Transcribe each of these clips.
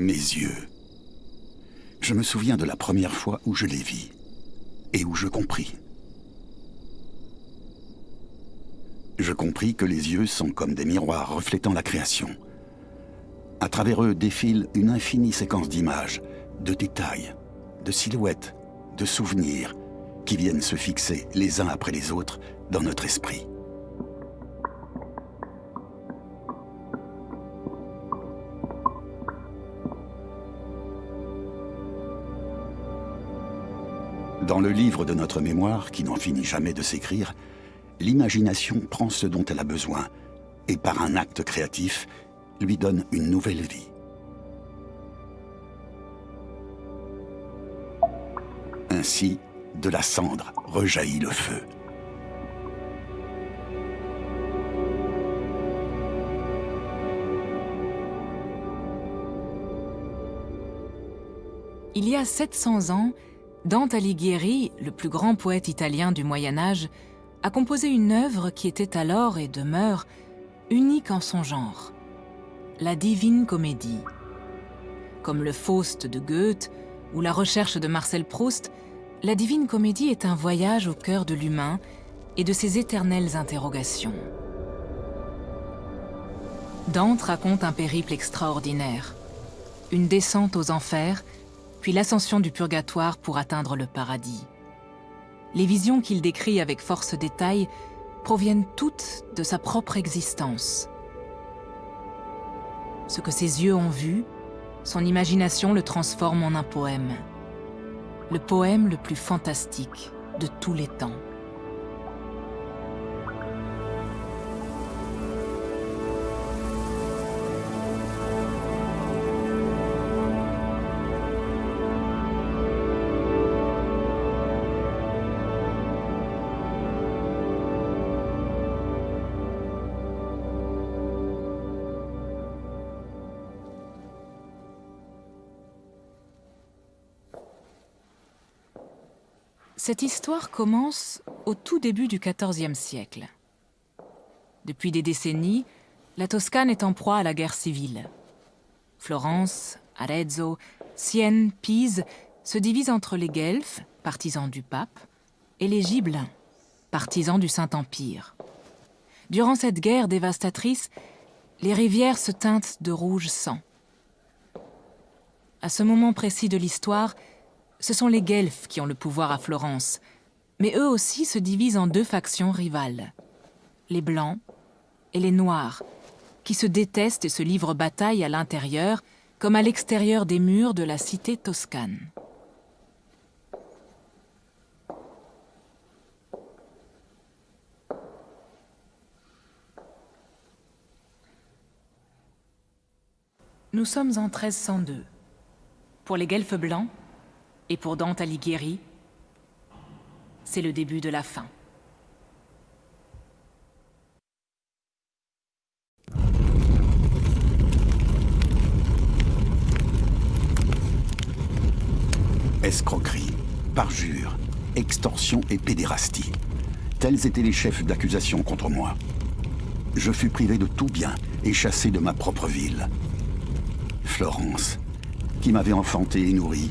Mes yeux. Je me souviens de la première fois où je les vis et où je compris. Je compris que les yeux sont comme des miroirs reflétant la création. À travers eux défile une infinie séquence d'images, de détails, de silhouettes, de souvenirs qui viennent se fixer les uns après les autres dans notre esprit. Dans le livre de notre mémoire, qui n'en finit jamais de s'écrire, l'imagination prend ce dont elle a besoin et par un acte créatif, lui donne une nouvelle vie. Ainsi, de la cendre rejaillit le feu. Il y a 700 ans, Dante Alighieri, le plus grand poète italien du Moyen Âge, a composé une œuvre qui était alors et demeure unique en son genre, la Divine Comédie. Comme le Faust de Goethe ou la Recherche de Marcel Proust, la Divine Comédie est un voyage au cœur de l'humain et de ses éternelles interrogations. Dante raconte un périple extraordinaire, une descente aux enfers, puis l'ascension du purgatoire pour atteindre le paradis. Les visions qu'il décrit avec force détail proviennent toutes de sa propre existence. Ce que ses yeux ont vu, son imagination le transforme en un poème. Le poème le plus fantastique de tous les temps. Cette histoire commence au tout début du XIVe siècle. Depuis des décennies, la Toscane est en proie à la guerre civile. Florence, Arezzo, Sienne, Pise se divisent entre les Guelfes, partisans du pape, et les Gibelins, partisans du Saint-Empire. Durant cette guerre dévastatrice, les rivières se teintent de rouge sang. À ce moment précis de l'histoire, ce sont les Guelfes qui ont le pouvoir à Florence, mais eux aussi se divisent en deux factions rivales. Les Blancs et les Noirs, qui se détestent et se livrent bataille à l'intérieur comme à l'extérieur des murs de la cité toscane. Nous sommes en 1302. Pour les Guelfes blancs, et pour Dante Alighieri, c'est le début de la fin. Escroquerie, parjure, extorsion et pédérastie. Tels étaient les chefs d'accusation contre moi. Je fus privé de tout bien et chassé de ma propre ville. Florence, qui m'avait enfanté et nourri,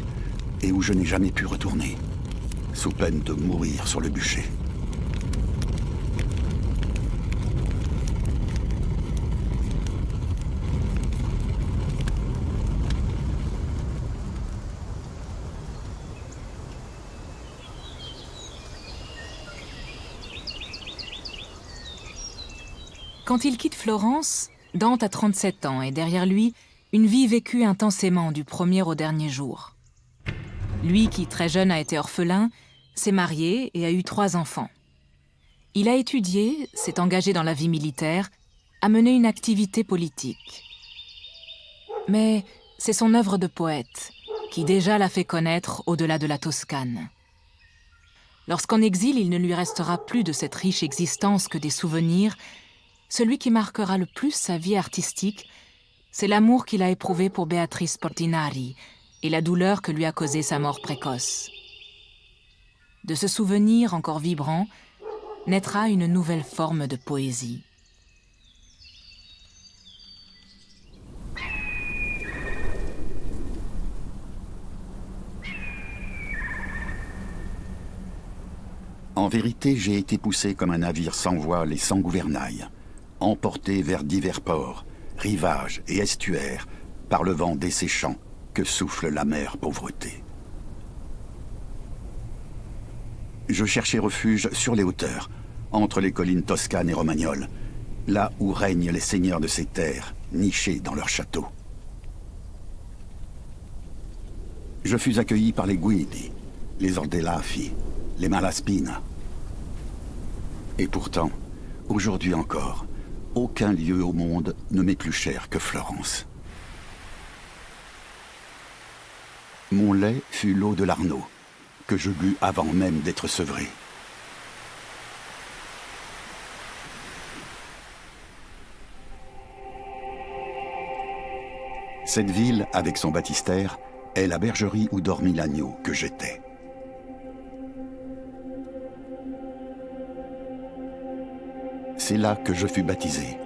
et où je n'ai jamais pu retourner, sous peine de mourir sur le bûcher. Quand il quitte Florence, Dante a 37 ans et derrière lui, une vie vécue intensément du premier au dernier jour. Lui qui, très jeune, a été orphelin, s'est marié et a eu trois enfants. Il a étudié, s'est engagé dans la vie militaire, a mené une activité politique. Mais c'est son œuvre de poète qui déjà l'a fait connaître au-delà de la Toscane. Lorsqu'en exil il ne lui restera plus de cette riche existence que des souvenirs, celui qui marquera le plus sa vie artistique, c'est l'amour qu'il a éprouvé pour Beatrice Portinari, et la douleur que lui a causée sa mort précoce. De ce souvenir encore vibrant, naîtra une nouvelle forme de poésie. En vérité, j'ai été poussé comme un navire sans voile et sans gouvernail, emporté vers divers ports, rivages et estuaires, par le vent desséchant, que souffle la mer pauvreté. Je cherchais refuge sur les hauteurs, entre les collines toscanes et romagnoles, là où règnent les seigneurs de ces terres, nichés dans leurs châteaux. Je fus accueilli par les Guidi, les Ordelaffi, les Malaspina. Et pourtant, aujourd'hui encore, aucun lieu au monde ne m'est plus cher que Florence. Mon lait fut l'eau de l'Arnaud, que je bus avant même d'être sevré. Cette ville, avec son baptistère, est la bergerie où dormit l'agneau que j'étais. C'est là que je fus baptisé.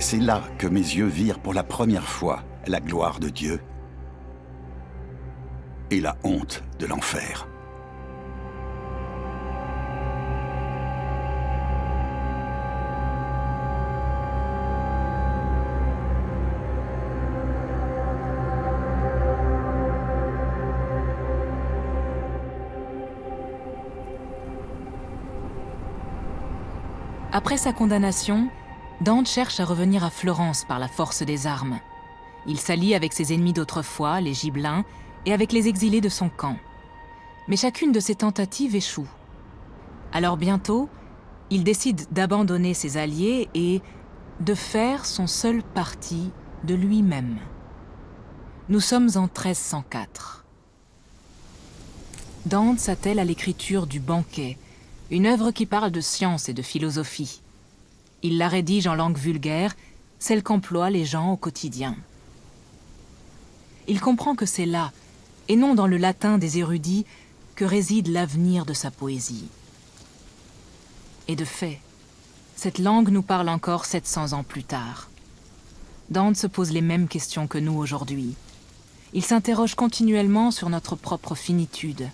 C'est là que mes yeux virent pour la première fois la gloire de Dieu et la honte de l'enfer. Après sa condamnation, Dante cherche à revenir à Florence par la force des armes. Il s'allie avec ses ennemis d'autrefois, les Gibelins, et avec les exilés de son camp. Mais chacune de ses tentatives échoue. Alors bientôt, il décide d'abandonner ses alliés et de faire son seul parti de lui-même. Nous sommes en 1304. Dante s'attelle à l'écriture du banquet, une œuvre qui parle de science et de philosophie. Il la rédige en langue vulgaire, celle qu'emploient les gens au quotidien. Il comprend que c'est là, et non dans le latin des érudits, que réside l'avenir de sa poésie. Et de fait, cette langue nous parle encore 700 ans plus tard. Dante se pose les mêmes questions que nous aujourd'hui. Il s'interroge continuellement sur notre propre finitude,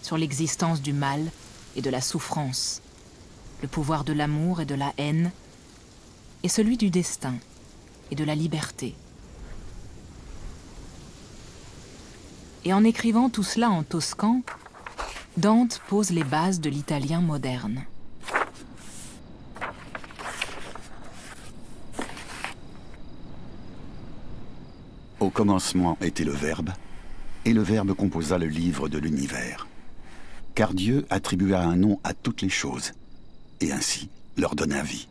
sur l'existence du mal et de la souffrance, le pouvoir de l'amour et de la haine, et celui du destin et de la liberté. Et en écrivant tout cela en toscan, Dante pose les bases de l'italien moderne. Au commencement était le Verbe, et le Verbe composa le livre de l'univers. Car Dieu attribua un nom à toutes les choses, et ainsi leur donna vie.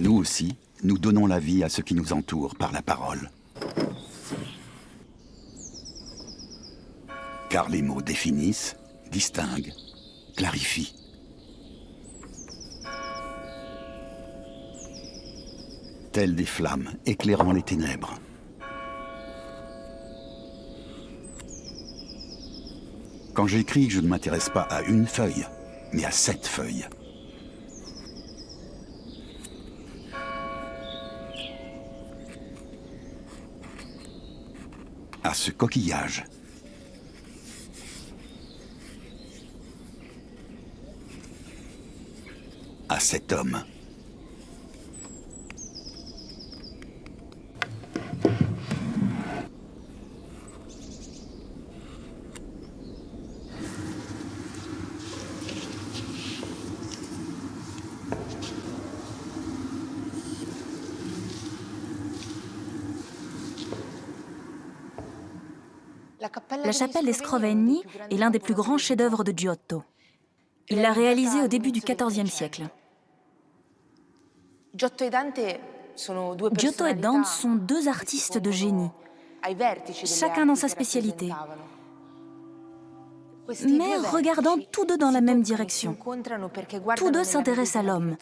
Nous aussi, nous donnons la vie à ce qui nous entoure par la parole. Car les mots définissent, distinguent, clarifient. Tels des flammes éclairant les ténèbres. Quand j'écris, je ne m'intéresse pas à une feuille, mais à sept feuilles. Ce coquillage. À cet homme. La chapelle des Scrovegni est l'un des plus grands chefs-d'œuvre de Giotto. Il l'a réalisé au début du XIVe siècle. Giotto et Dante sont deux artistes de génie, chacun dans sa spécialité. mais regardant tous deux dans la même direction. Tous deux s'intéressent à l'homme.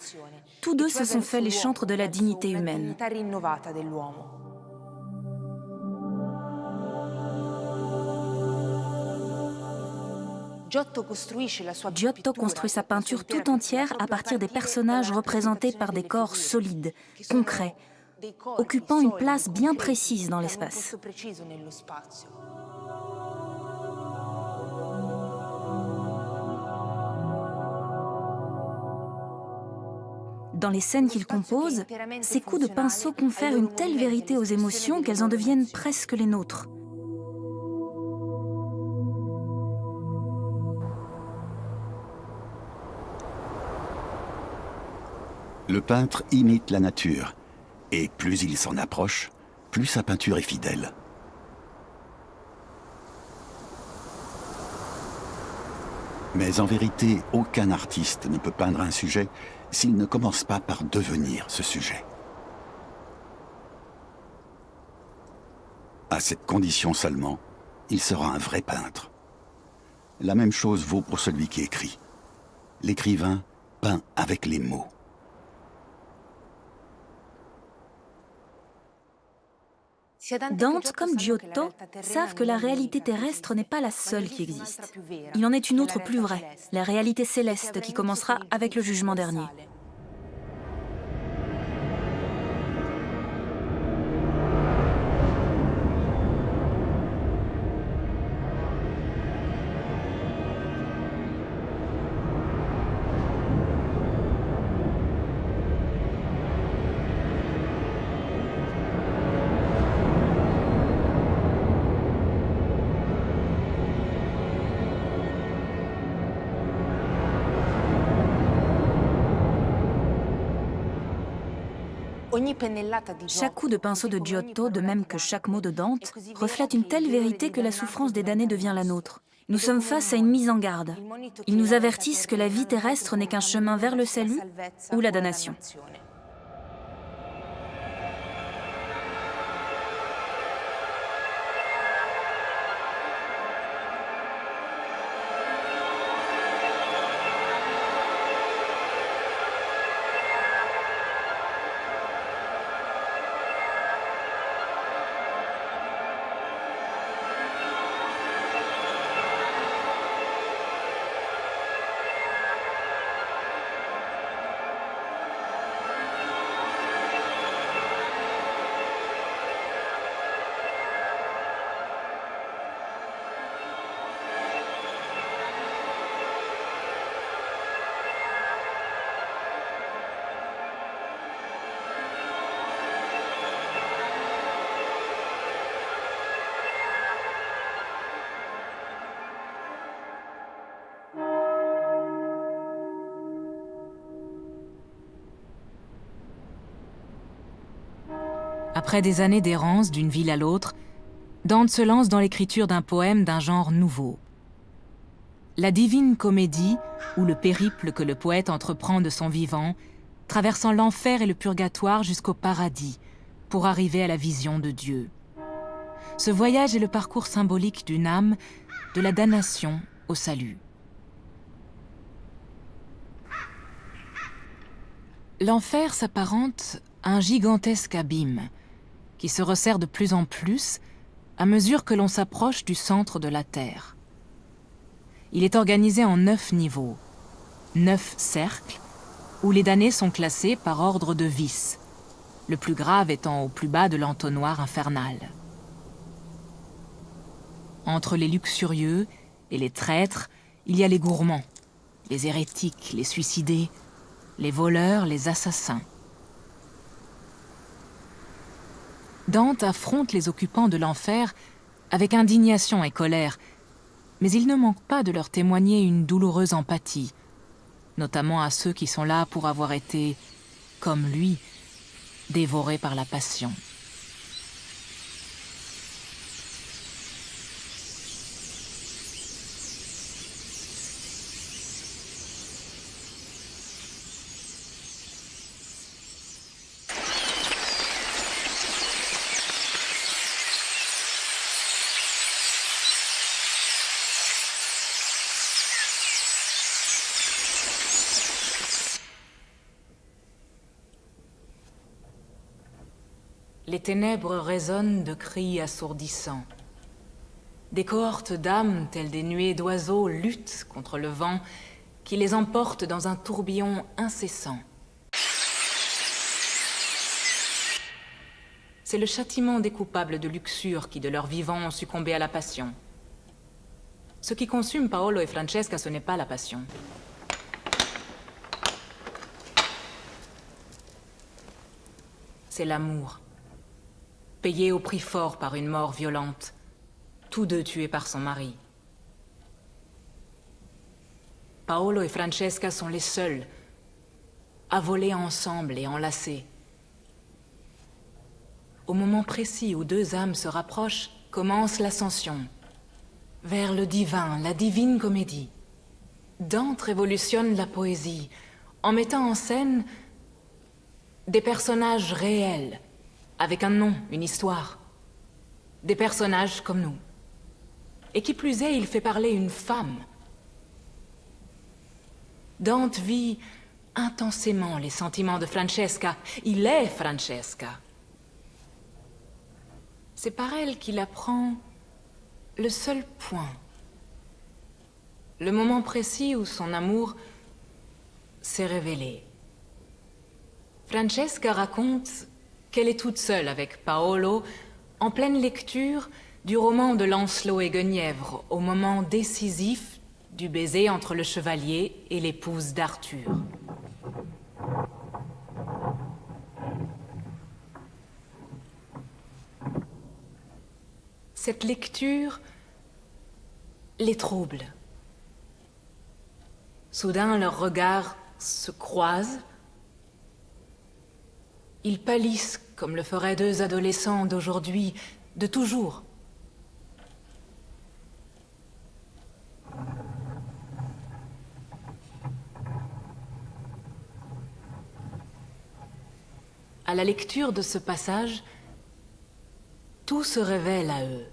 Tous deux se sont fait les chantres de la dignité humaine. Giotto construit sa peinture tout entière à partir des personnages représentés par des corps solides, concrets, occupant une place bien précise dans l'espace. Dans les scènes qu'il compose, ses coups de pinceau confèrent une telle vérité aux émotions qu'elles en deviennent presque les nôtres. Le peintre imite la nature, et plus il s'en approche, plus sa peinture est fidèle. Mais en vérité, aucun artiste ne peut peindre un sujet s'il ne commence pas par devenir ce sujet. À cette condition seulement, il sera un vrai peintre. La même chose vaut pour celui qui écrit. L'écrivain peint avec les mots. Dante, comme Giotto, savent que la réalité terrestre n'est pas la seule qui existe. Il en est une autre plus vraie, la réalité céleste qui commencera avec le jugement dernier. Chaque coup de pinceau de Giotto, de même que chaque mot de Dante, reflète une telle vérité que la souffrance des damnés devient la nôtre. Nous sommes face à une mise en garde. Ils nous avertissent que la vie terrestre n'est qu'un chemin vers le salut ou la damnation. Après des années d'errance d'une ville à l'autre, Dante se lance dans l'écriture d'un poème d'un genre nouveau. La divine comédie, ou le périple que le poète entreprend de son vivant, traversant l'enfer et le purgatoire jusqu'au paradis, pour arriver à la vision de Dieu. Ce voyage est le parcours symbolique d'une âme, de la damnation au salut. L'enfer s'apparente à un gigantesque abîme, qui se resserre de plus en plus à mesure que l'on s'approche du centre de la Terre. Il est organisé en neuf niveaux, neuf cercles, où les damnés sont classés par ordre de vice, le plus grave étant au plus bas de l'entonnoir infernal. Entre les luxurieux et les traîtres, il y a les gourmands, les hérétiques, les suicidés, les voleurs, les assassins. Dante affronte les occupants de l'enfer avec indignation et colère, mais il ne manque pas de leur témoigner une douloureuse empathie, notamment à ceux qui sont là pour avoir été, comme lui, dévorés par la passion. Les ténèbres résonnent de cris assourdissants. Des cohortes d'âmes, telles des nuées d'oiseaux, luttent contre le vent qui les emporte dans un tourbillon incessant. C'est le châtiment des coupables de luxure qui, de leur vivant, ont succombé à la passion. Ce qui consume Paolo et Francesca, ce n'est pas la passion. C'est l'amour. Payé au prix fort par une mort violente. Tous deux tués par son mari. Paolo et Francesca sont les seuls à voler ensemble et enlacés. Au moment précis où deux âmes se rapprochent, commence l'ascension vers le divin, la divine comédie. Dante révolutionne la poésie en mettant en scène des personnages réels, avec un nom, une histoire. Des personnages comme nous. Et qui plus est, il fait parler une femme. Dante vit intensément les sentiments de Francesca. Il est Francesca. C'est par elle qu'il apprend le seul point. Le moment précis où son amour s'est révélé. Francesca raconte qu'elle est toute seule avec Paolo en pleine lecture du roman de Lancelot et Guenièvre au moment décisif du baiser entre le chevalier et l'épouse d'Arthur. Cette lecture les trouble. Soudain, leurs regards se croisent. Ils pâlissent comme le feraient deux adolescents d'aujourd'hui, de toujours. À la lecture de ce passage, tout se révèle à eux.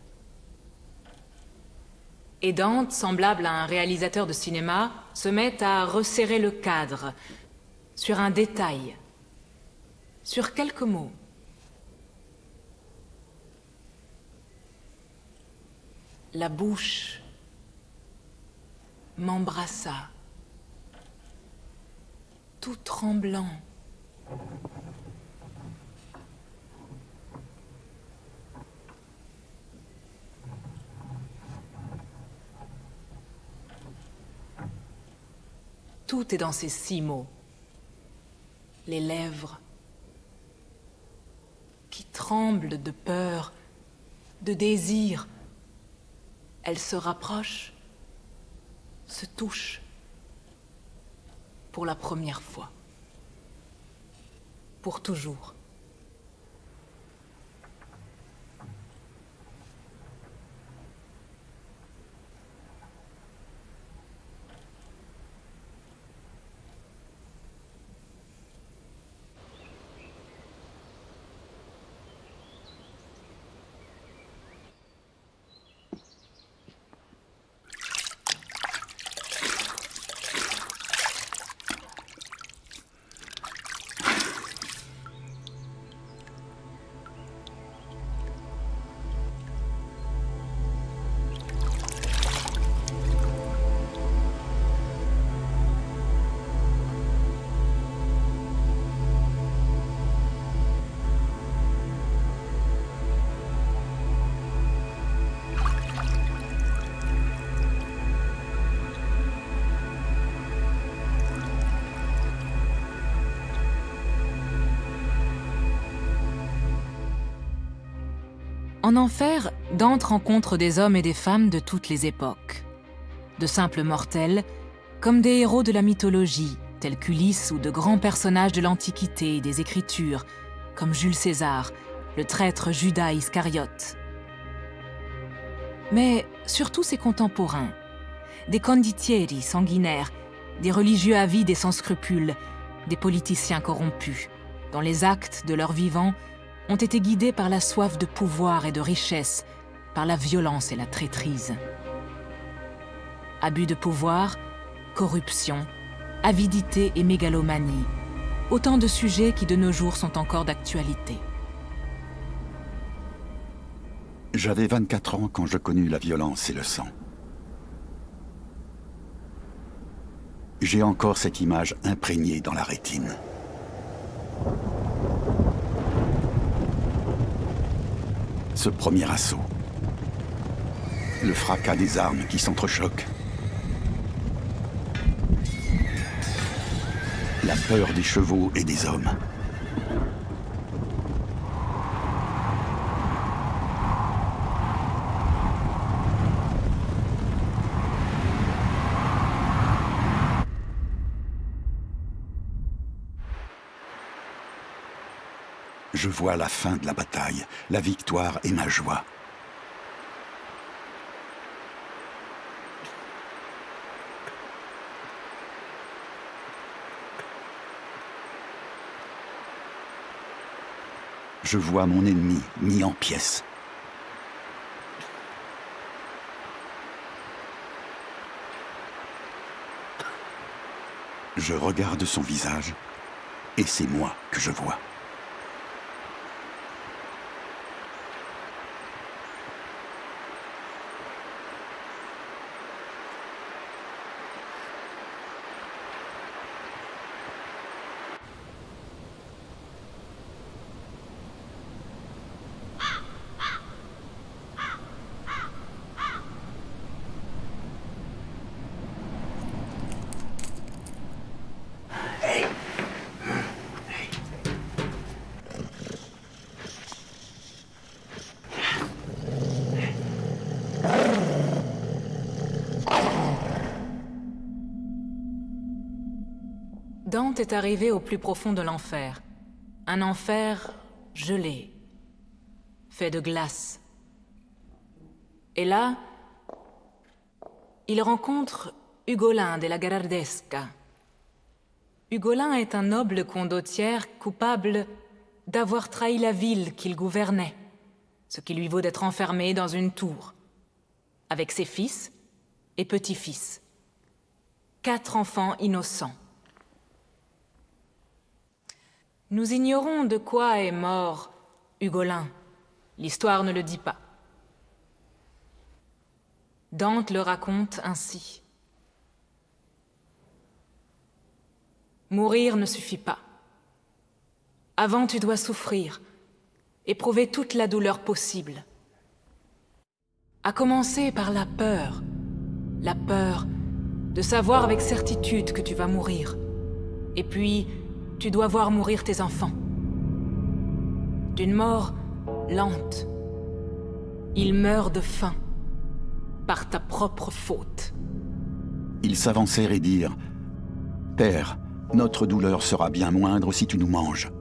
Et Dante, semblable à un réalisateur de cinéma, se met à resserrer le cadre sur un détail, sur quelques mots. La bouche m'embrassa, tout tremblant. Tout est dans ces six mots. Les lèvres qui tremblent de peur, de désir. Elles se rapprochent, se touchent pour la première fois. Pour toujours. En enfer, Dante rencontre des hommes et des femmes de toutes les époques. De simples mortels, comme des héros de la mythologie, tels qu'Ulysse ou de grands personnages de l'Antiquité et des Écritures, comme Jules César, le traître Judas Iscariote. Mais surtout ses contemporains, des conditieri sanguinaires, des religieux avides et sans scrupules, des politiciens corrompus, dont les actes de leur vivant ont été guidés par la soif de pouvoir et de richesse, par la violence et la traîtrise. Abus de pouvoir, corruption, avidité et mégalomanie, autant de sujets qui de nos jours sont encore d'actualité. J'avais 24 ans quand je connus la violence et le sang. J'ai encore cette image imprégnée dans la rétine. Ce premier assaut. Le fracas des armes qui s'entrechoquent. La peur des chevaux et des hommes. Je vois la fin de la bataille, la victoire et ma joie. Je vois mon ennemi mis en pièces. Je regarde son visage et c'est moi que je vois. Dante est arrivé au plus profond de l'enfer. Un enfer gelé, fait de glace. Et là, il rencontre Ugolin de la Garardesca. Ugolin est un noble condottière coupable d'avoir trahi la ville qu'il gouvernait, ce qui lui vaut d'être enfermé dans une tour, avec ses fils et petits-fils. Quatre enfants innocents. Nous ignorons de quoi est mort Hugolin. L'histoire ne le dit pas. Dante le raconte ainsi. Mourir ne suffit pas. Avant, tu dois souffrir, éprouver toute la douleur possible. À commencer par la peur. La peur de savoir avec certitude que tu vas mourir. Et puis, tu dois voir mourir tes enfants. D'une mort lente. Ils meurent de faim. Par ta propre faute. Ils s'avancèrent et dirent Père, notre douleur sera bien moindre si tu nous manges.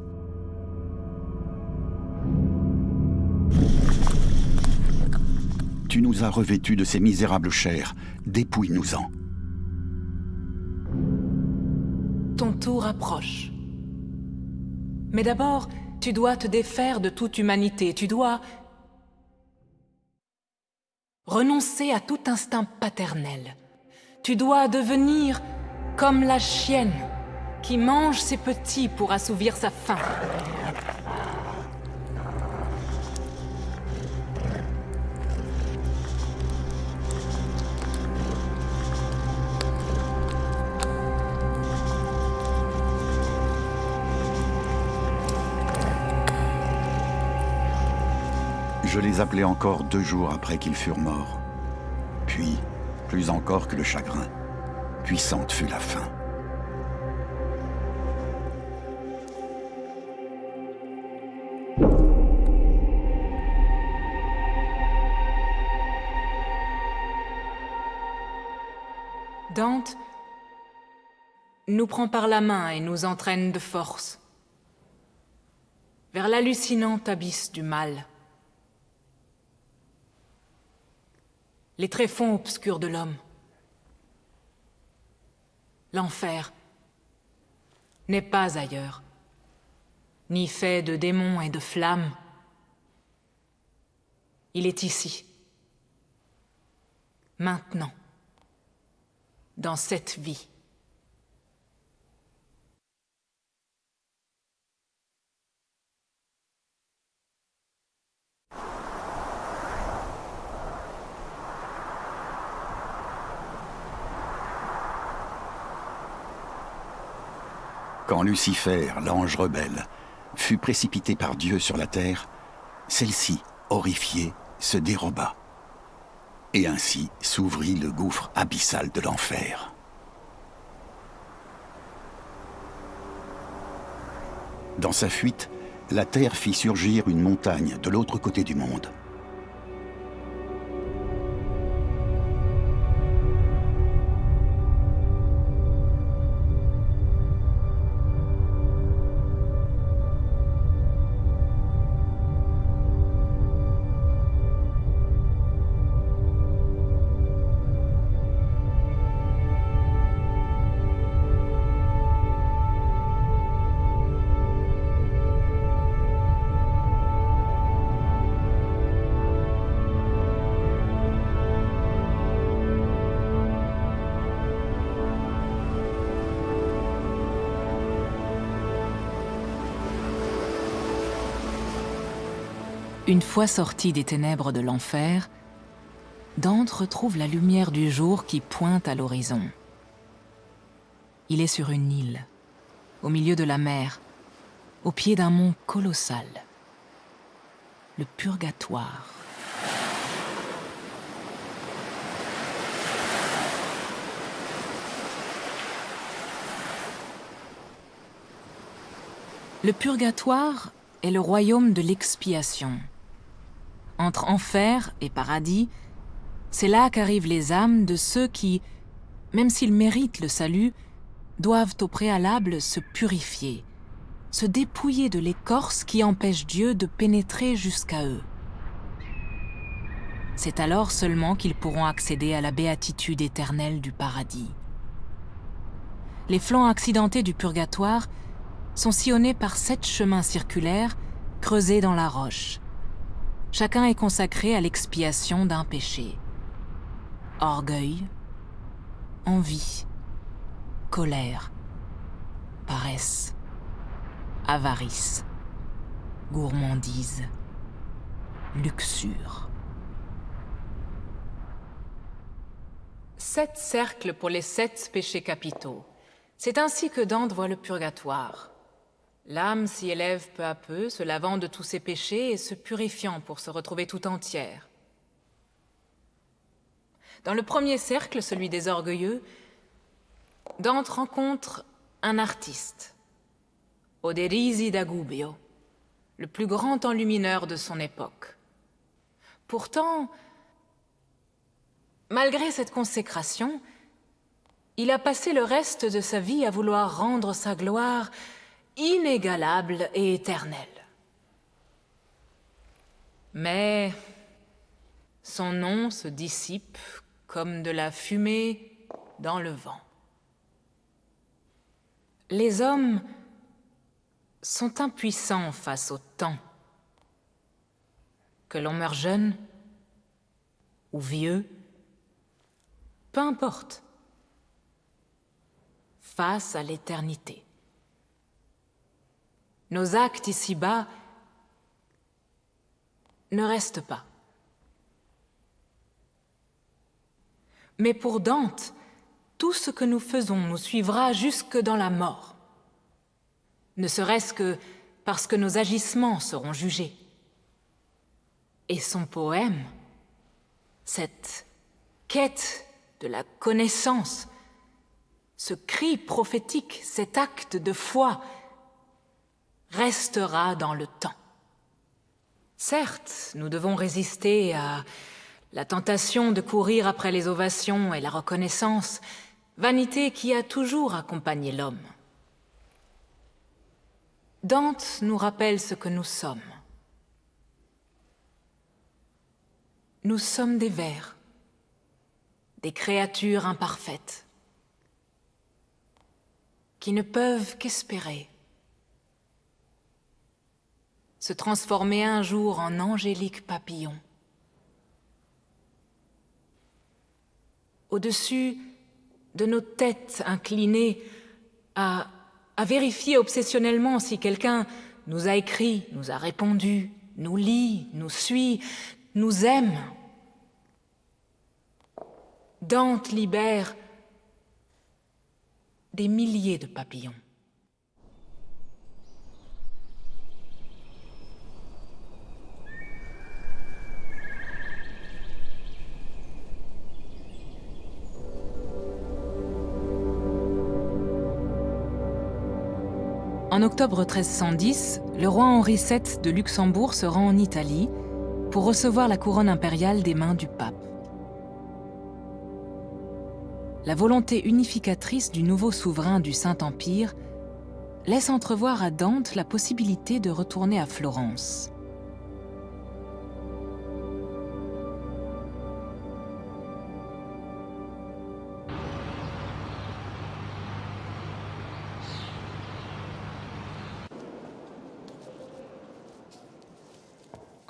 Tu nous as revêtus de ces misérables chairs, dépouille-nous-en. Ton tour approche. Mais d'abord, tu dois te défaire de toute humanité, tu dois renoncer à tout instinct paternel. Tu dois devenir comme la chienne qui mange ses petits pour assouvir sa faim. Je les appelais encore deux jours après qu'ils furent morts. Puis, plus encore que le chagrin, puissante fut la faim. Dante nous prend par la main et nous entraîne de force vers l'hallucinant abysse du mal. Les tréfonds obscurs de l'homme. L'enfer n'est pas ailleurs, ni fait de démons et de flammes. Il est ici, maintenant, dans cette vie. Quand Lucifer, l'ange rebelle, fut précipité par Dieu sur la terre, celle-ci, horrifiée, se déroba. Et ainsi s'ouvrit le gouffre abyssal de l'enfer. Dans sa fuite, la Terre fit surgir une montagne de l'autre côté du monde. Fois sorti des ténèbres de l'enfer, Dante retrouve la lumière du jour qui pointe à l'horizon. Il est sur une île, au milieu de la mer, au pied d'un mont colossal, le Purgatoire. Le Purgatoire est le royaume de l'expiation. Entre enfer et paradis, c'est là qu'arrivent les âmes de ceux qui, même s'ils méritent le salut, doivent au préalable se purifier, se dépouiller de l'écorce qui empêche Dieu de pénétrer jusqu'à eux. C'est alors seulement qu'ils pourront accéder à la béatitude éternelle du paradis. Les flancs accidentés du purgatoire sont sillonnés par sept chemins circulaires creusés dans la roche. Chacun est consacré à l'expiation d'un péché. Orgueil, envie, colère, paresse, avarice, gourmandise, luxure. Sept cercles pour les sept péchés capitaux. C'est ainsi que Dante voit le purgatoire. L'âme s'y élève peu à peu, se lavant de tous ses péchés et se purifiant pour se retrouver tout entière. Dans le premier cercle, celui des orgueilleux, Dante rencontre un artiste, Oderisi d'Agubio, le plus grand enlumineur de son époque. Pourtant, malgré cette consécration, il a passé le reste de sa vie à vouloir rendre sa gloire inégalable et éternel. Mais son nom se dissipe comme de la fumée dans le vent. Les hommes sont impuissants face au temps. Que l'on meure jeune ou vieux, peu importe, face à l'éternité. Nos actes ici-bas ne restent pas. Mais pour Dante, tout ce que nous faisons nous suivra jusque dans la mort. Ne serait-ce que parce que nos agissements seront jugés. Et son poème, cette quête de la connaissance, ce cri prophétique, cet acte de foi restera dans le temps. Certes, nous devons résister à la tentation de courir après les ovations et la reconnaissance, vanité qui a toujours accompagné l'homme. Dante nous rappelle ce que nous sommes. Nous sommes des vers, des créatures imparfaites, qui ne peuvent qu'espérer se transformer un jour en angélique papillon. Au-dessus de nos têtes inclinées à, vérifier obsessionnellement si quelqu'un nous a écrit, nous a répondu, nous lit, nous suit, nous aime. Dante libère des milliers de papillons. En octobre 1310, le roi Henri VII de Luxembourg se rend en Italie pour recevoir la couronne impériale des mains du pape. La volonté unificatrice du nouveau souverain du Saint-Empire laisse entrevoir à Dante la possibilité de retourner à Florence.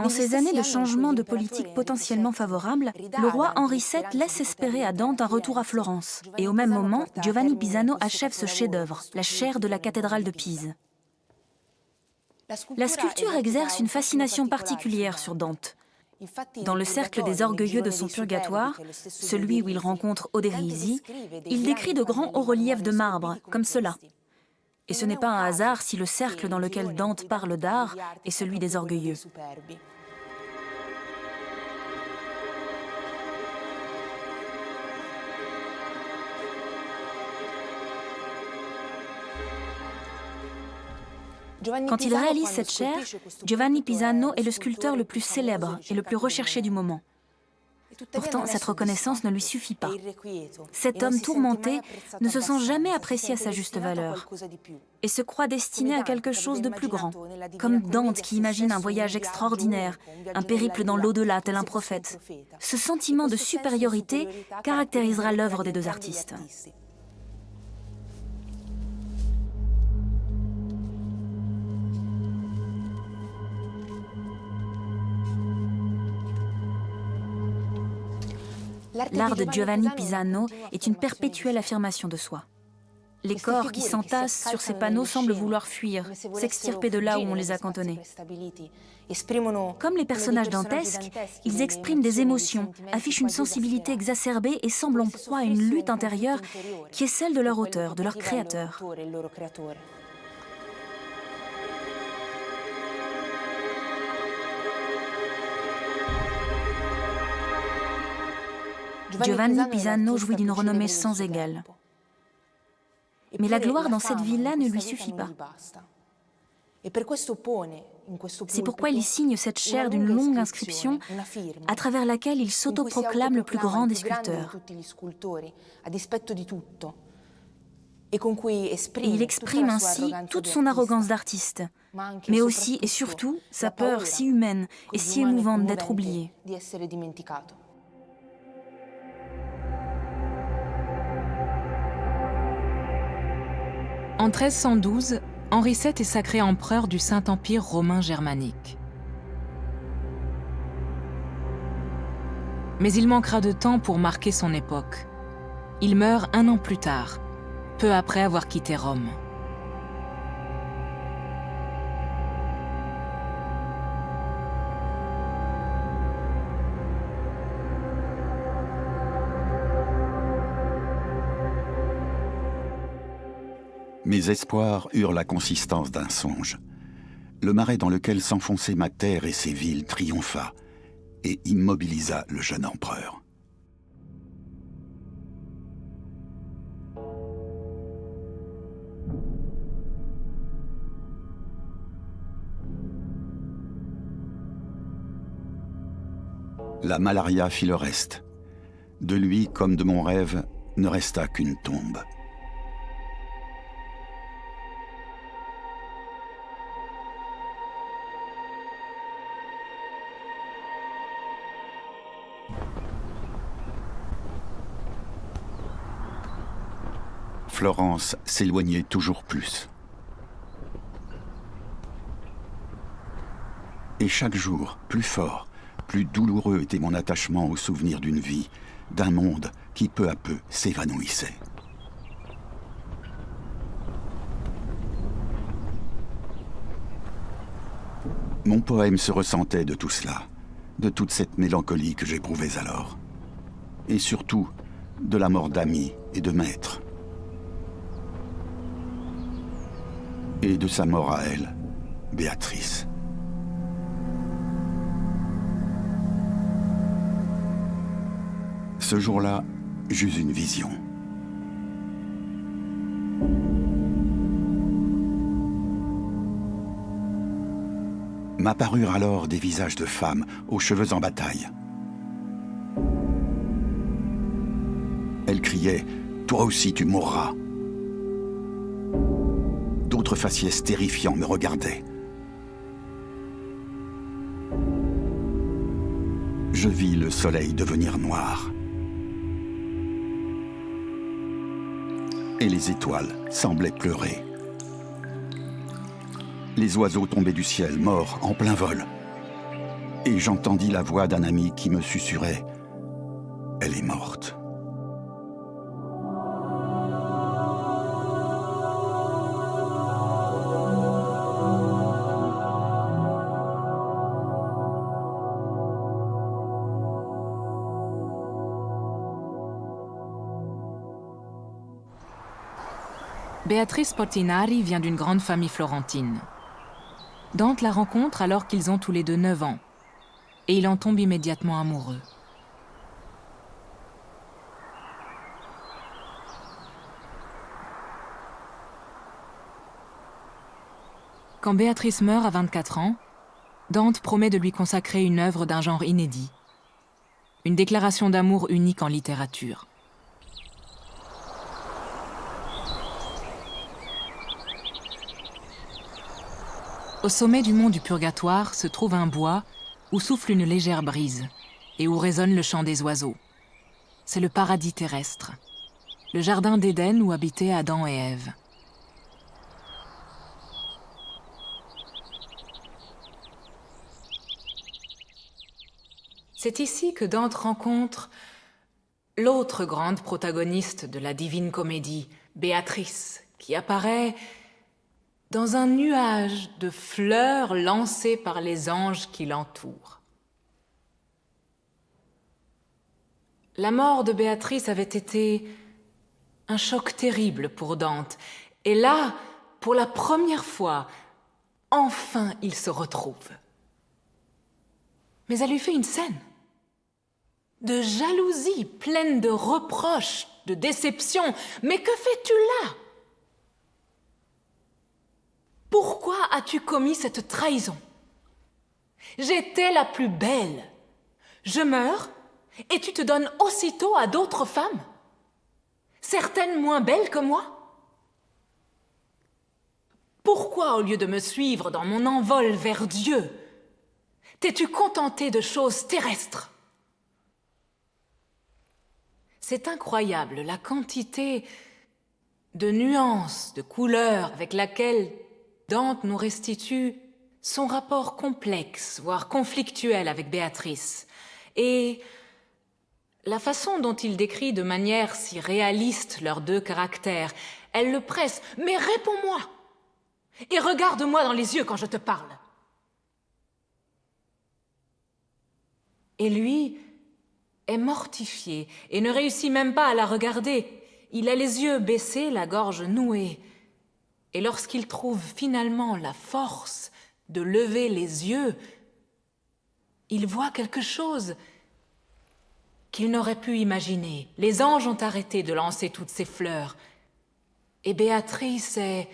En ces années de changement de politique potentiellement favorable, le roi Henri VII laisse espérer à Dante un retour à Florence. Et au même moment, Giovanni Pisano achève ce chef-d'œuvre, la chaire de la cathédrale de Pise. La sculpture exerce une fascination particulière sur Dante. Dans le cercle des orgueilleux de son purgatoire, celui où il rencontre Oderisi, il décrit de grands hauts-reliefs de marbre, comme cela. Et ce n'est pas un hasard si le cercle dans lequel Dante parle d'art est celui des orgueilleux. Quand il réalise cette chaire, Giovanni Pisano est le sculpteur le plus célèbre et le plus recherché du moment. Pourtant, cette reconnaissance ne lui suffit pas. Cet homme tourmenté ne se sent jamais apprécié à sa juste valeur et se croit destiné à quelque chose de plus grand, comme Dante qui imagine un voyage extraordinaire, un périple dans l'au-delà tel un prophète. Ce sentiment de supériorité caractérisera l'œuvre des deux artistes. L'art de Giovanni Pisano est une perpétuelle affirmation de soi. Les corps qui s'entassent sur ces panneaux semblent vouloir fuir, s'extirper de là où on les a cantonnés. Comme les personnages dantesques, ils expriment des émotions, affichent une sensibilité exacerbée et semblent en proie à une lutte intérieure qui est celle de leur auteur, de leur créateur. Giovanni Pisano jouit d'une renommée sans égale. Mais la gloire dans cette ville-là ne lui suffit pas. C'est pourquoi il signe cette chaire d'une longue inscription à travers laquelle il s'autoproclame le plus grand des sculpteurs. Et il exprime ainsi toute son arrogance d'artiste, mais aussi et surtout sa peur si humaine et si émouvante d'être oublié. En 1312, Henri VII est sacré empereur du Saint-Empire romain germanique. Mais il manquera de temps pour marquer son époque. Il meurt un an plus tard, peu après avoir quitté Rome. Mes espoirs eurent la consistance d'un songe. Le marais dans lequel s'enfonçait ma terre et ses villes triompha et immobilisa le jeune empereur. La malaria fit le reste. De lui, comme de mon rêve, ne resta qu'une tombe. Florence s'éloignait toujours plus. Et chaque jour, plus fort, plus douloureux était mon attachement au souvenir d'une vie, d'un monde qui peu à peu s'évanouissait. Mon poème se ressentait de tout cela, de toute cette mélancolie que j'éprouvais alors. Et surtout, de la mort d'amis et de maîtres. Et de sa mort à elle, Béatrice. Ce jour-là, j'eus une vision. M'apparurent alors des visages de femmes aux cheveux en bataille. Elles criaient « Toi aussi tu mourras !» Faciès terrifiants me regardaient. Je vis le soleil devenir noir. Et les étoiles semblaient pleurer. Les oiseaux tombaient du ciel, morts, en plein vol. Et j'entendis la voix d'un ami qui me susurrait « Elle est morte ». Béatrice Portinari vient d'une grande famille florentine. Dante la rencontre alors qu'ils ont tous les deux 9 ans, et il en tombe immédiatement amoureux. Quand Béatrice meurt à 24 ans, Dante promet de lui consacrer une œuvre d'un genre inédit, une déclaration d'amour unique en littérature. Au sommet du mont du Purgatoire se trouve un bois où souffle une légère brise et où résonne le chant des oiseaux. C'est le paradis terrestre, le jardin d'Éden où habitaient Adam et Ève. C'est ici que Dante rencontre l'autre grande protagoniste de la divine comédie, Béatrice, qui apparaît dans un nuage de fleurs lancées par les anges qui l'entourent. La mort de Béatrice avait été un choc terrible pour Dante, et là, pour la première fois, enfin il se retrouve. Mais elle lui fait une scène de jalousie pleine de reproches, de déception. Mais que fais-tu là? Pourquoi as-tu commis cette trahison? J'étais la plus belle. Je meurs et tu te donnes aussitôt à d'autres femmes Certaines moins belles que moi. Pourquoi, au lieu de me suivre dans mon envol vers Dieu, t'es-tu contenté de choses terrestres? C'est incroyable la quantité de nuances, de couleurs avec laquelle Dante nous restitue son rapport complexe, voire conflictuel avec Béatrice, et la façon dont il décrit de manière si réaliste leurs deux caractères. Elle le presse. Mais réponds-moi Et regarde-moi dans les yeux quand je te parle. Et lui est mortifié et ne réussit même pas à la regarder. Il a les yeux baissés, la gorge nouée. Et lorsqu'il trouve finalement la force de lever les yeux, il voit quelque chose qu'il n'aurait pu imaginer. Les anges ont arrêté de lancer toutes ces fleurs. Et Béatrice est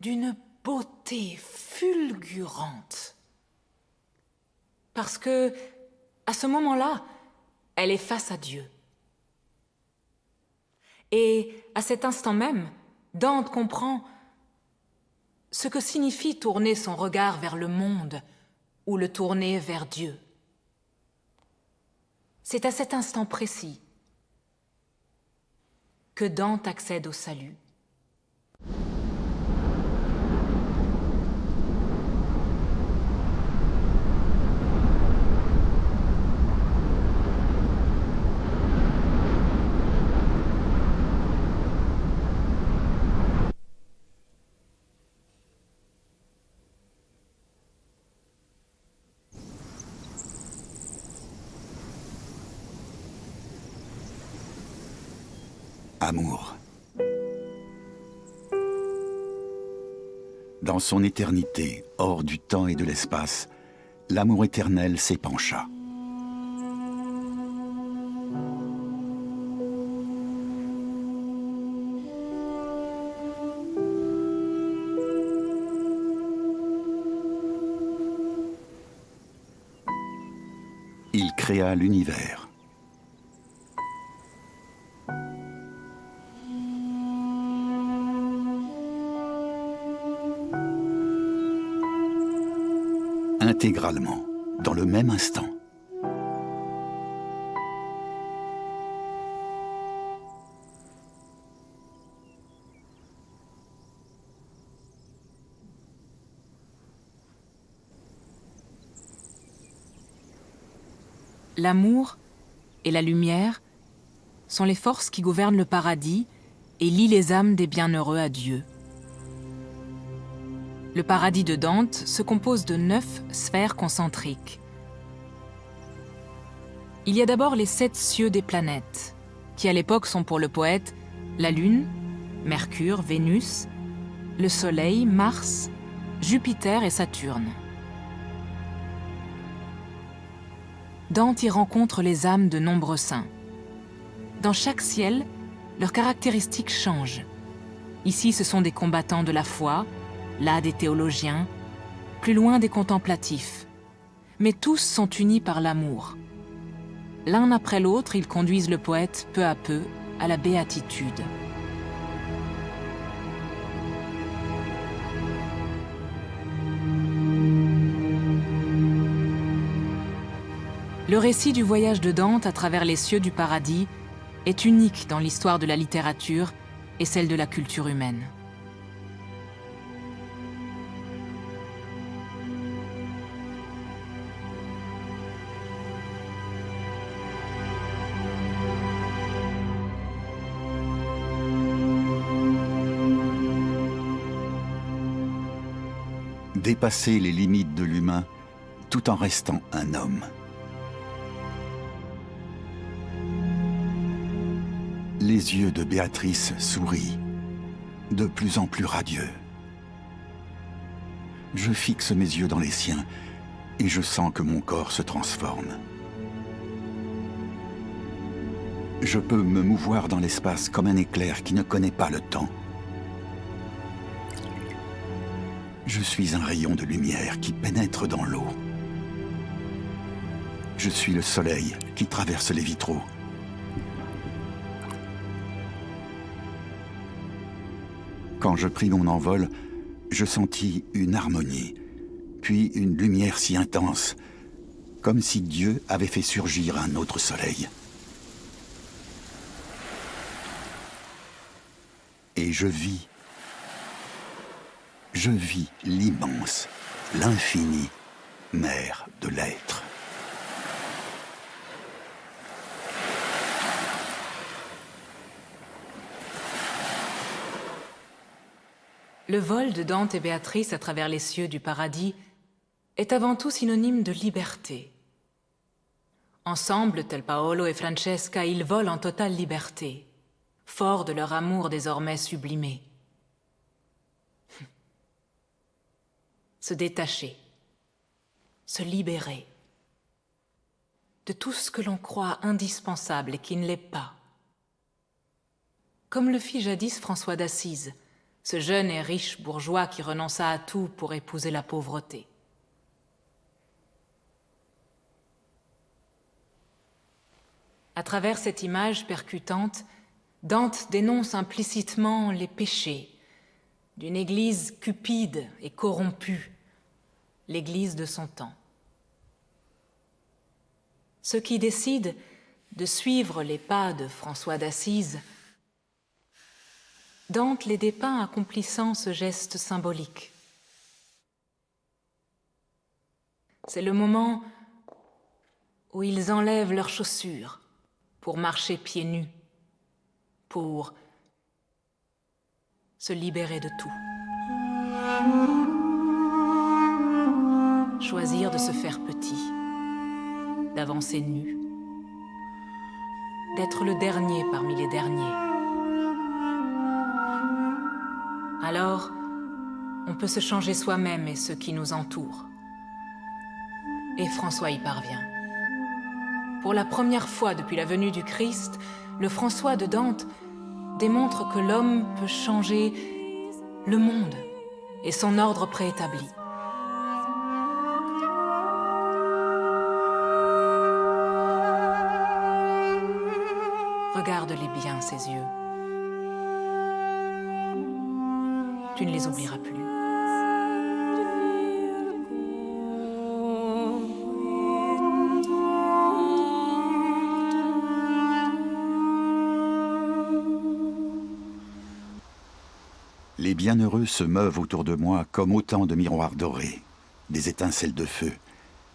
d'une beauté fulgurante. Parce que, à ce moment-là, elle est face à Dieu. Et à cet instant même, Dante comprend ce que signifie tourner son regard vers le monde ou le tourner vers Dieu. C'est à cet instant précis que Dante accède au salut. amour. Dans son éternité, hors du temps et de l'espace, l'amour éternel s'épancha. Il créa l'univers. Intégralement, dans le même instant. L'amour et la lumière sont les forces qui gouvernent le paradis et lient les âmes des bienheureux à Dieu. Le paradis de Dante se compose de neuf sphères concentriques. Il y a d'abord les sept cieux des planètes, qui à l'époque sont pour le poète la Lune, Mercure, Vénus, le Soleil, Mars, Jupiter et Saturne. Dante y rencontre les âmes de nombreux saints. Dans chaque ciel, leurs caractéristiques changent. Ici, ce sont des combattants de la foi, là des théologiens, plus loin des contemplatifs. Mais tous sont unis par l'amour. L'un après l'autre, ils conduisent le poète peu à peu à la béatitude. Le récit du voyage de Dante à travers les cieux du paradis est unique dans l'histoire de la littérature et celle de la culture humaine. Dépasser les limites de l'humain tout en restant un homme. Les yeux de Béatrice sourient, de plus en plus radieux. Je fixe mes yeux dans les siens et je sens que mon corps se transforme. Je peux me mouvoir dans l'espace comme un éclair qui ne connaît pas le temps. Je suis un rayon de lumière qui pénètre dans l'eau. Je suis le soleil qui traverse les vitraux. Quand je pris mon envol, je sentis une harmonie, puis une lumière si intense, comme si Dieu avait fait surgir un autre soleil. Et je vis, je vis l'immense, l'infini, mère de l'être. Le vol de Dante et Béatrice à travers les cieux du paradis est avant tout synonyme de liberté. Ensemble, tel Paolo et Francesca, ils volent en totale liberté, forts de leur amour désormais sublimé. Se détacher, se libérer de tout ce que l'on croit indispensable et qui ne l'est pas. Comme le fit jadis François d'Assise, ce jeune et riche bourgeois qui renonça à tout pour épouser la pauvreté. À travers cette image percutante, Dante dénonce implicitement les péchés d'une église cupide et corrompue, l'église de son temps. Ceux qui décident de suivre les pas de François d'Assise Dante les dépeint accomplissant ce geste symbolique. C'est le moment où ils enlèvent leurs chaussures pour marcher pieds nus, pour se libérer de tout. Choisir de se faire petit, d'avancer nu, d'être le dernier parmi les derniers. Alors, on peut se changer soi-même et ceux qui nous entourent. Et François y parvient. Pour la première fois depuis la venue du Christ, le François de Dante démontre que l'homme peut changer le monde et son ordre préétabli. Regarde-les bien, ses yeux. Tu ne les oublieras plus. Bienheureux se meuvent autour de moi comme autant de miroirs dorés, des étincelles de feu,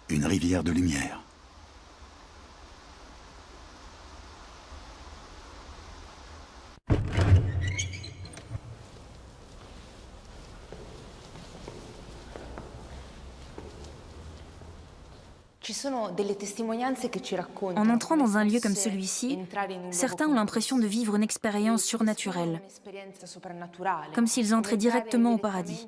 une rivière de lumière. En entrant dans un lieu comme celui-ci, certains ont l'impression de vivre une expérience surnaturelle, comme s'ils entraient directement au paradis.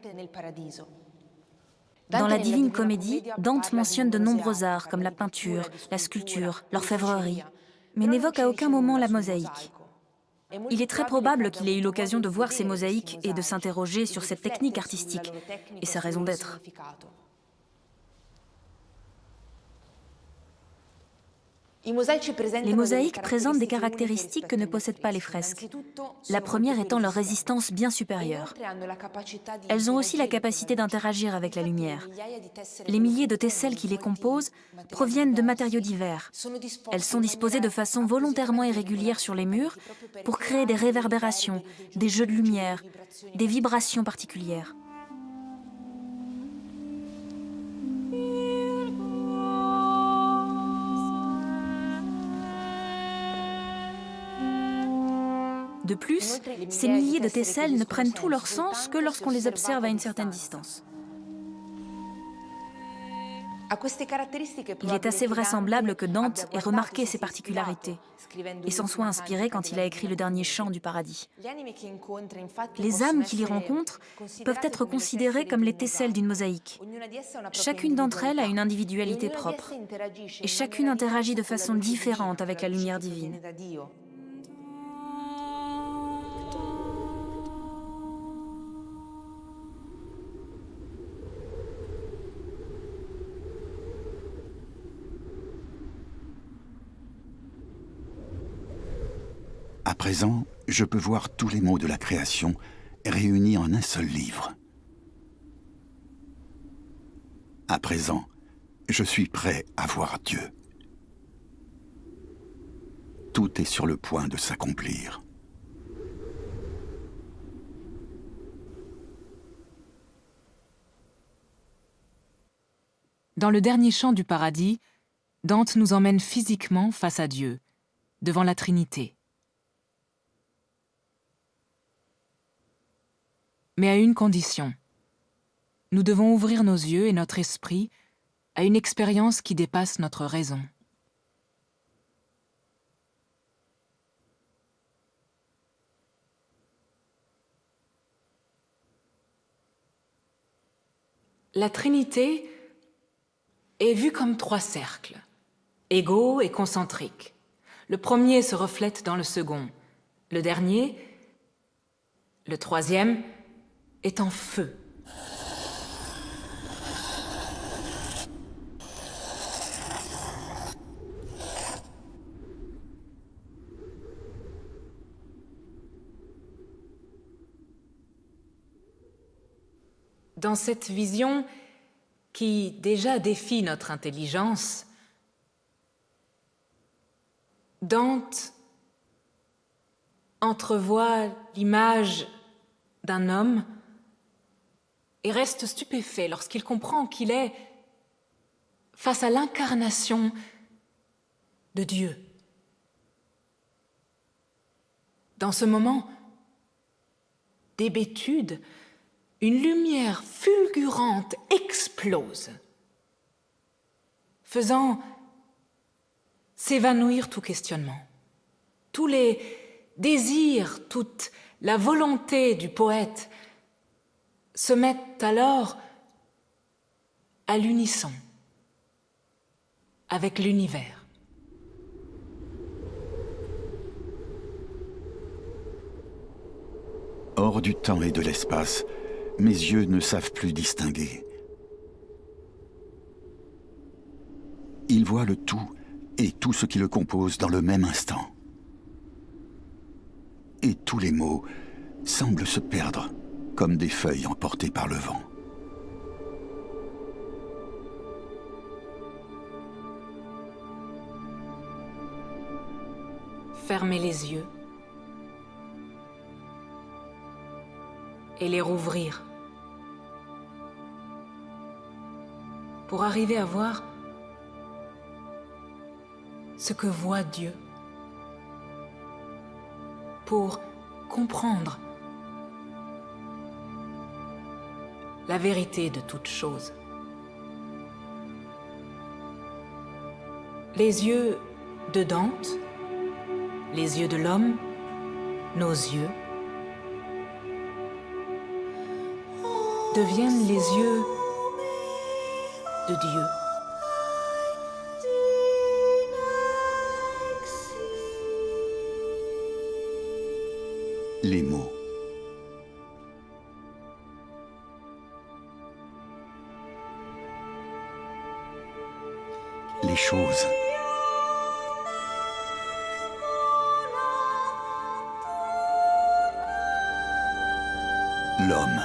Dans la Divine Comédie, Dante mentionne de nombreux arts comme la peinture, la sculpture, l'orfèvrerie, mais n'évoque à aucun moment la mosaïque. Il est très probable qu'il ait eu l'occasion de voir ces mosaïques et de s'interroger sur cette technique artistique et sa raison d'être. Les mosaïques présentent des caractéristiques que ne possèdent pas les fresques, la première étant leur résistance bien supérieure. Elles ont aussi la capacité d'interagir avec la lumière. Les milliers de tesselles qui les composent proviennent de matériaux divers. Elles sont disposées de façon volontairement irrégulière sur les murs pour créer des réverbérations, des jeux de lumière, des vibrations particulières. De plus, ces milliers de tesselles ne prennent tout leur sens que lorsqu'on les observe à une certaine distance. Il est assez vraisemblable que Dante ait remarqué ces particularités et s'en soit inspiré quand il a écrit le dernier chant du paradis. Les âmes qu'il y rencontre peuvent être considérées comme les tesselles d'une mosaïque. Chacune d'entre elles a une individualité propre et chacune interagit de façon différente avec la lumière divine. Présent, je peux voir tous les mots de la création réunis en un seul livre. À présent, je suis prêt à voir Dieu. Tout est sur le point de s'accomplir. Dans le dernier chant du paradis, Dante nous emmène physiquement face à Dieu, devant la Trinité. Mais à une condition. Nous devons ouvrir nos yeux et notre esprit à une expérience qui dépasse notre raison. La Trinité est vue comme trois cercles, égaux et concentriques. Le premier se reflète dans le second, le dernier, le troisième, est en feu. Dans cette vision qui déjà défie notre intelligence, Dante entrevoit l'image d'un homme et reste stupéfait lorsqu'il comprend qu'il est face à l'incarnation de Dieu. Dans ce moment d'hébétude, une lumière fulgurante explose, faisant s'évanouir tout questionnement. Tous les désirs, toute la volonté du poète se mettent alors à l'unisson avec l'univers. Hors du temps et de l'espace, mes yeux ne savent plus distinguer. Ils voient le tout et tout ce qui le compose dans le même instant. et tous les mots semblent se perdre comme des feuilles emportées par le vent. Fermez les yeux. Et les rouvrir. Pour arriver à voir ce que voit Dieu, pour comprendre la vérité de toute chose. Les yeux de Dante, les yeux de l'homme, nos yeux, deviennent les yeux de Dieu. Les mots. Choses. L'homme.